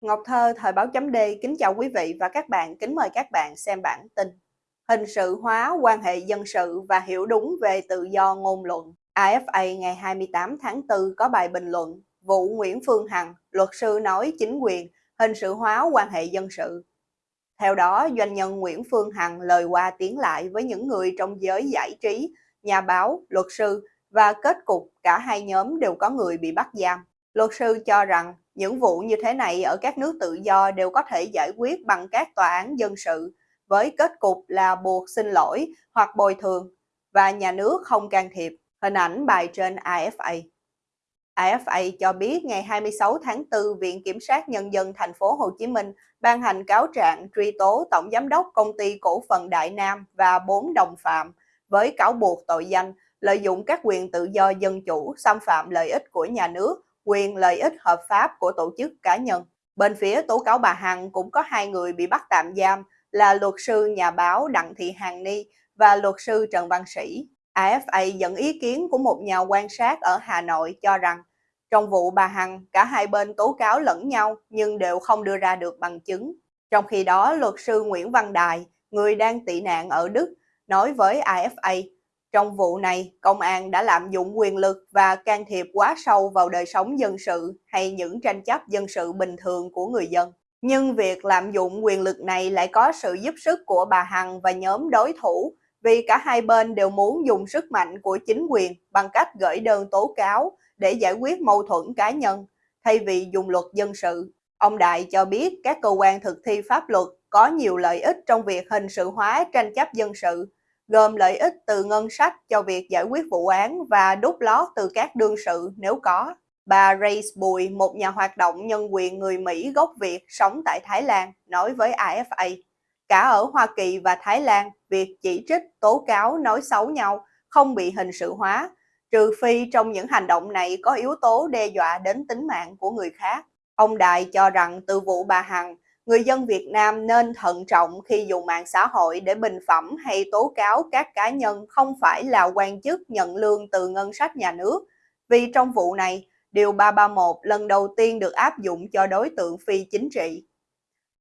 Ngọc Thơ, Thời báo chấm D, kính chào quý vị và các bạn, kính mời các bạn xem bản tin. Hình sự hóa quan hệ dân sự và hiểu đúng về tự do ngôn luận. AFA ngày 28 tháng 4 có bài bình luận, vụ Nguyễn Phương Hằng, luật sư nói chính quyền, hình sự hóa quan hệ dân sự. Theo đó, doanh nhân Nguyễn Phương Hằng lời qua tiếng lại với những người trong giới giải trí, nhà báo, luật sư và kết cục cả hai nhóm đều có người bị bắt giam. Luật sư cho rằng những vụ như thế này ở các nước tự do đều có thể giải quyết bằng các tòa án dân sự với kết cục là buộc xin lỗi hoặc bồi thường và nhà nước không can thiệp. Hình ảnh bài trên AFA. AFA cho biết ngày 26 tháng 4, Viện Kiểm sát Nhân dân thành phố Hồ Chí Minh ban hành cáo trạng truy tố Tổng Giám đốc Công ty Cổ phần Đại Nam và bốn đồng phạm với cáo buộc tội danh lợi dụng các quyền tự do dân chủ, xâm phạm lợi ích của nhà nước, quyền lợi ích hợp pháp của tổ chức cá nhân. Bên phía tố cáo bà Hằng cũng có hai người bị bắt tạm giam là luật sư nhà báo Đặng Thị Hằng Ni và luật sư Trần Văn Sĩ. AFA dẫn ý kiến của một nhà quan sát ở Hà Nội cho rằng trong vụ bà Hằng, cả hai bên tố cáo lẫn nhau nhưng đều không đưa ra được bằng chứng. Trong khi đó, luật sư Nguyễn Văn Đài, người đang tị nạn ở Đức, nói với AFA trong vụ này, công an đã lạm dụng quyền lực và can thiệp quá sâu vào đời sống dân sự hay những tranh chấp dân sự bình thường của người dân. Nhưng việc lạm dụng quyền lực này lại có sự giúp sức của bà Hằng và nhóm đối thủ vì cả hai bên đều muốn dùng sức mạnh của chính quyền bằng cách gửi đơn tố cáo để giải quyết mâu thuẫn cá nhân thay vì dùng luật dân sự. Ông Đại cho biết các cơ quan thực thi pháp luật có nhiều lợi ích trong việc hình sự hóa tranh chấp dân sự gồm lợi ích từ ngân sách cho việc giải quyết vụ án và đút lót từ các đương sự nếu có. Bà Grace Bùi, một nhà hoạt động nhân quyền người Mỹ gốc Việt sống tại Thái Lan, nói với AFA, cả ở Hoa Kỳ và Thái Lan, việc chỉ trích, tố cáo, nói xấu nhau không bị hình sự hóa, trừ phi trong những hành động này có yếu tố đe dọa đến tính mạng của người khác. Ông Đại cho rằng từ vụ bà Hằng, người dân Việt Nam nên thận trọng khi dùng mạng xã hội để bình phẩm hay tố cáo các cá nhân không phải là quan chức nhận lương từ ngân sách nhà nước. Vì trong vụ này, Điều 331 lần đầu tiên được áp dụng cho đối tượng phi chính trị.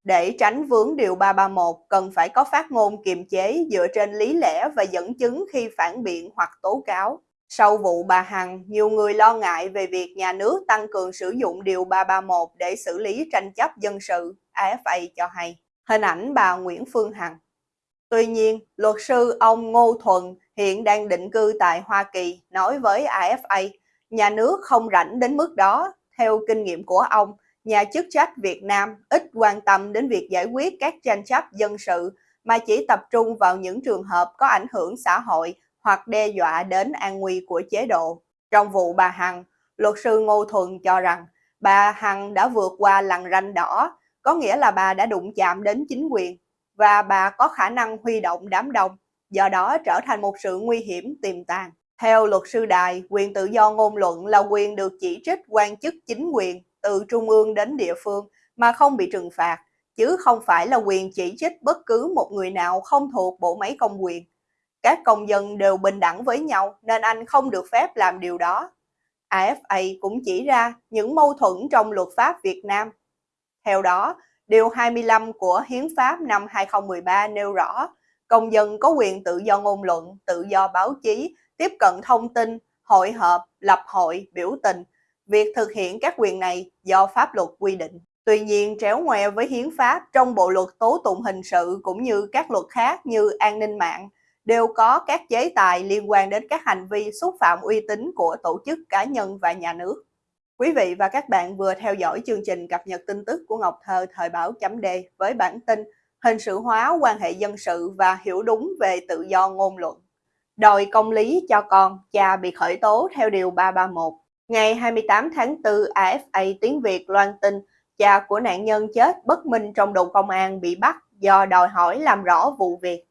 Để tránh vướng Điều 331, cần phải có phát ngôn kiềm chế dựa trên lý lẽ và dẫn chứng khi phản biện hoặc tố cáo. Sau vụ bà Hằng, nhiều người lo ngại về việc nhà nước tăng cường sử dụng Điều 331 để xử lý tranh chấp dân sự, AFA cho hay. Hình ảnh bà Nguyễn Phương Hằng. Tuy nhiên, luật sư ông Ngô Thuần hiện đang định cư tại Hoa Kỳ nói với AFA, nhà nước không rảnh đến mức đó. Theo kinh nghiệm của ông, nhà chức trách Việt Nam ít quan tâm đến việc giải quyết các tranh chấp dân sự mà chỉ tập trung vào những trường hợp có ảnh hưởng xã hội hoặc đe dọa đến an nguy của chế độ. Trong vụ bà Hằng, luật sư Ngô Thuần cho rằng bà Hằng đã vượt qua lằn ranh đỏ, có nghĩa là bà đã đụng chạm đến chính quyền và bà có khả năng huy động đám đông, do đó trở thành một sự nguy hiểm tiềm tàng. Theo luật sư Đài, quyền tự do ngôn luận là quyền được chỉ trích quan chức chính quyền từ trung ương đến địa phương mà không bị trừng phạt, chứ không phải là quyền chỉ trích bất cứ một người nào không thuộc bộ máy công quyền. Các công dân đều bình đẳng với nhau nên anh không được phép làm điều đó. AFA cũng chỉ ra những mâu thuẫn trong luật pháp Việt Nam. Theo đó, Điều 25 của Hiến pháp năm 2013 nêu rõ, công dân có quyền tự do ngôn luận, tự do báo chí, tiếp cận thông tin, hội họp, lập hội, biểu tình. Việc thực hiện các quyền này do pháp luật quy định. Tuy nhiên, tréo ngoe với hiến pháp trong bộ luật tố tụng hình sự cũng như các luật khác như an ninh mạng, đều có các chế tài liên quan đến các hành vi xúc phạm uy tín của tổ chức cá nhân và nhà nước. Quý vị và các bạn vừa theo dõi chương trình cập nhật tin tức của Ngọc Thơ thời báo chấm D với bản tin hình sự hóa quan hệ dân sự và hiểu đúng về tự do ngôn luận. Đòi công lý cho con, cha bị khởi tố theo Điều 331. Ngày 28 tháng 4, AFA Tiếng Việt loan tin cha của nạn nhân chết bất minh trong đồn công an bị bắt do đòi hỏi làm rõ vụ việc.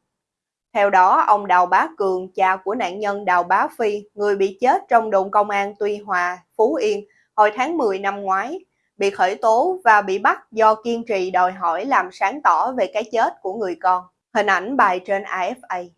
Theo đó, ông Đào Bá Cường, cha của nạn nhân Đào Bá Phi, người bị chết trong đồn công an Tuy Hòa, Phú Yên, hồi tháng 10 năm ngoái, bị khởi tố và bị bắt do kiên trì đòi hỏi làm sáng tỏ về cái chết của người con. Hình ảnh bài trên AFA.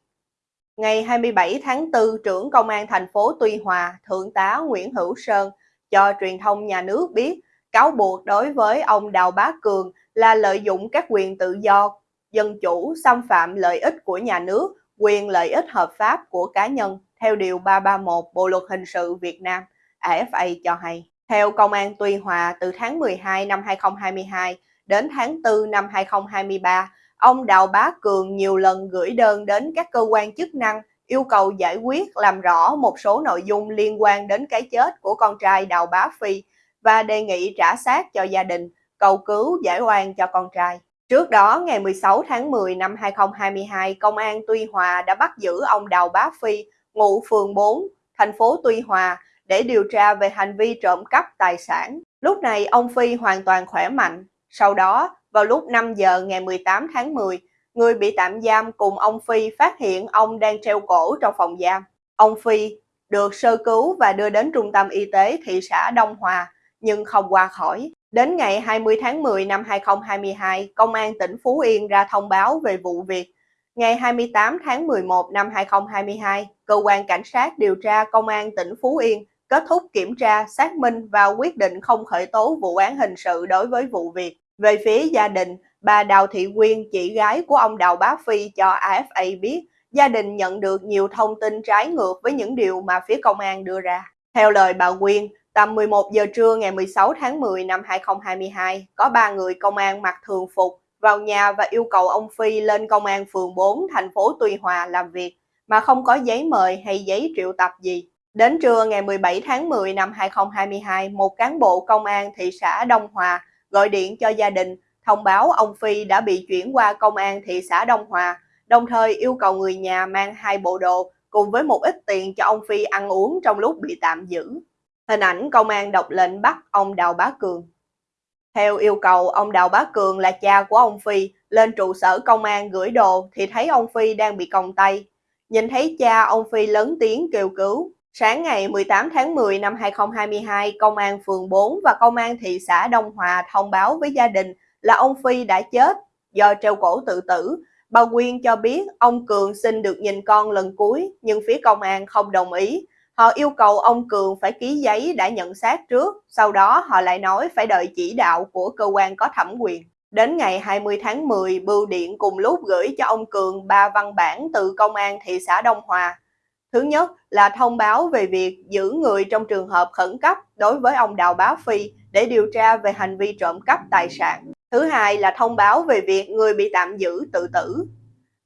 Ngày 27 tháng 4, trưởng công an thành phố Tuy Hòa, Thượng tá Nguyễn Hữu Sơn cho truyền thông nhà nước biết cáo buộc đối với ông Đào Bá Cường là lợi dụng các quyền tự do, dân chủ, xâm phạm lợi ích của nhà nước, quyền lợi ích hợp pháp của cá nhân theo Điều 331 Bộ Luật Hình sự Việt Nam, AFA cho hay. Theo Công an Tuy Hòa, từ tháng 12 năm 2022 đến tháng 4 năm 2023, ông Đào Bá Cường nhiều lần gửi đơn đến các cơ quan chức năng yêu cầu giải quyết làm rõ một số nội dung liên quan đến cái chết của con trai Đào Bá Phi và đề nghị trả xác cho gia đình, cầu cứu giải oan cho con trai. Trước đó, ngày 16 tháng 10 năm 2022, Công an Tuy Hòa đã bắt giữ ông Đào Bá Phi, ngụ phường 4, thành phố Tuy Hòa, để điều tra về hành vi trộm cắp tài sản. Lúc này, ông Phi hoàn toàn khỏe mạnh. Sau đó, vào lúc 5 giờ ngày 18 tháng 10, người bị tạm giam cùng ông Phi phát hiện ông đang treo cổ trong phòng giam. Ông Phi được sơ cứu và đưa đến trung tâm y tế thị xã Đông Hòa, nhưng không qua khỏi. Đến ngày 20 tháng 10 năm 2022, Công an tỉnh Phú Yên ra thông báo về vụ việc. Ngày 28 tháng 11 năm 2022, Cơ quan Cảnh sát điều tra Công an tỉnh Phú Yên kết thúc kiểm tra, xác minh và quyết định không khởi tố vụ án hình sự đối với vụ việc. Về phía gia đình, bà Đào Thị Quyên, chị gái của ông Đào Bá Phi cho AFA biết, gia đình nhận được nhiều thông tin trái ngược với những điều mà phía công an đưa ra. Theo lời bà Quyên, tầm 11 giờ trưa ngày 16 tháng 10 năm 2022, có ba người công an mặc thường phục vào nhà và yêu cầu ông Phi lên công an phường 4 thành phố Tuy Hòa làm việc mà không có giấy mời hay giấy triệu tập gì. Đến trưa ngày 17 tháng 10 năm 2022, một cán bộ công an thị xã Đông Hòa gọi điện cho gia đình thông báo ông Phi đã bị chuyển qua công an thị xã Đông Hòa, đồng thời yêu cầu người nhà mang hai bộ đồ cùng với một ít tiền cho ông Phi ăn uống trong lúc bị tạm giữ. Hình ảnh công an đọc lệnh bắt ông Đào Bá Cường. Theo yêu cầu, ông Đào Bá Cường là cha của ông Phi lên trụ sở công an gửi đồ thì thấy ông Phi đang bị còng tay. Nhìn thấy cha, ông Phi lớn tiếng kêu cứu. Sáng ngày 18 tháng 10 năm 2022, Công an phường 4 và Công an thị xã Đông Hòa thông báo với gia đình là ông Phi đã chết do treo cổ tự tử. Bà Quyên cho biết ông Cường xin được nhìn con lần cuối nhưng phía công an không đồng ý. Họ yêu cầu ông Cường phải ký giấy đã nhận xác trước, sau đó họ lại nói phải đợi chỉ đạo của cơ quan có thẩm quyền. Đến ngày 20 tháng 10, Bưu Điện cùng lúc gửi cho ông Cường ba văn bản từ Công an thị xã Đông Hòa Thứ nhất là thông báo về việc giữ người trong trường hợp khẩn cấp đối với ông Đào Bá Phi để điều tra về hành vi trộm cắp tài sản. Thứ hai là thông báo về việc người bị tạm giữ tự tử.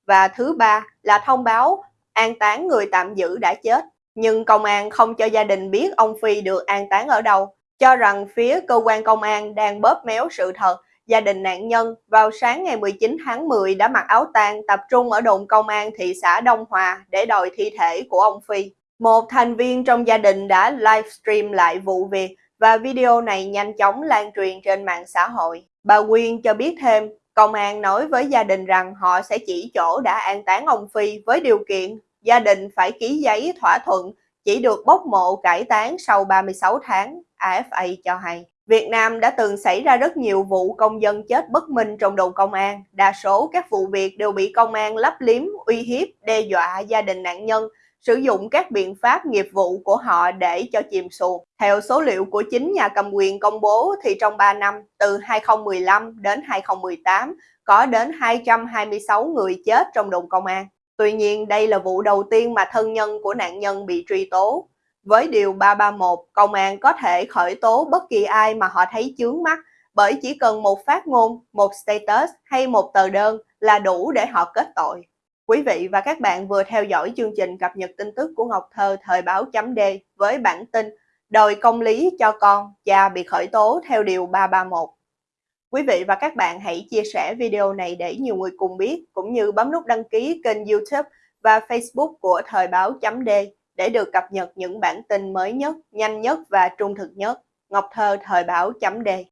Và thứ ba là thông báo an táng người tạm giữ đã chết. Nhưng công an không cho gia đình biết ông Phi được an táng ở đâu, cho rằng phía cơ quan công an đang bóp méo sự thật gia đình nạn nhân vào sáng ngày 19 tháng 10 đã mặc áo tang tập trung ở đồn công an thị xã Đông Hòa để đòi thi thể của ông Phi. Một thành viên trong gia đình đã livestream lại vụ việc và video này nhanh chóng lan truyền trên mạng xã hội. Bà Quyên cho biết thêm, công an nói với gia đình rằng họ sẽ chỉ chỗ đã an táng ông Phi với điều kiện gia đình phải ký giấy thỏa thuận chỉ được bốc mộ cải táng sau 36 tháng, AFA cho hay. Việt Nam đã từng xảy ra rất nhiều vụ công dân chết bất minh trong đồn công an. Đa số các vụ việc đều bị công an lấp liếm, uy hiếp, đe dọa gia đình nạn nhân, sử dụng các biện pháp nghiệp vụ của họ để cho chìm xuồng. Theo số liệu của chính nhà cầm quyền công bố thì trong 3 năm, từ 2015 đến 2018, có đến 226 người chết trong đồn công an. Tuy nhiên, đây là vụ đầu tiên mà thân nhân của nạn nhân bị truy tố. Với Điều 331, công an có thể khởi tố bất kỳ ai mà họ thấy chướng mắt bởi chỉ cần một phát ngôn, một status hay một tờ đơn là đủ để họ kết tội. Quý vị và các bạn vừa theo dõi chương trình cập nhật tin tức của Ngọc Thơ thời báo chấm D với bản tin Đòi công lý cho con, cha bị khởi tố theo Điều 331. Quý vị và các bạn hãy chia sẻ video này để nhiều người cùng biết, cũng như bấm nút đăng ký kênh youtube và facebook của thời báo chấm D để được cập nhật những bản tin mới nhất, nhanh nhất và trung thực nhất. Ngọc Thơ Thời báo chấm đề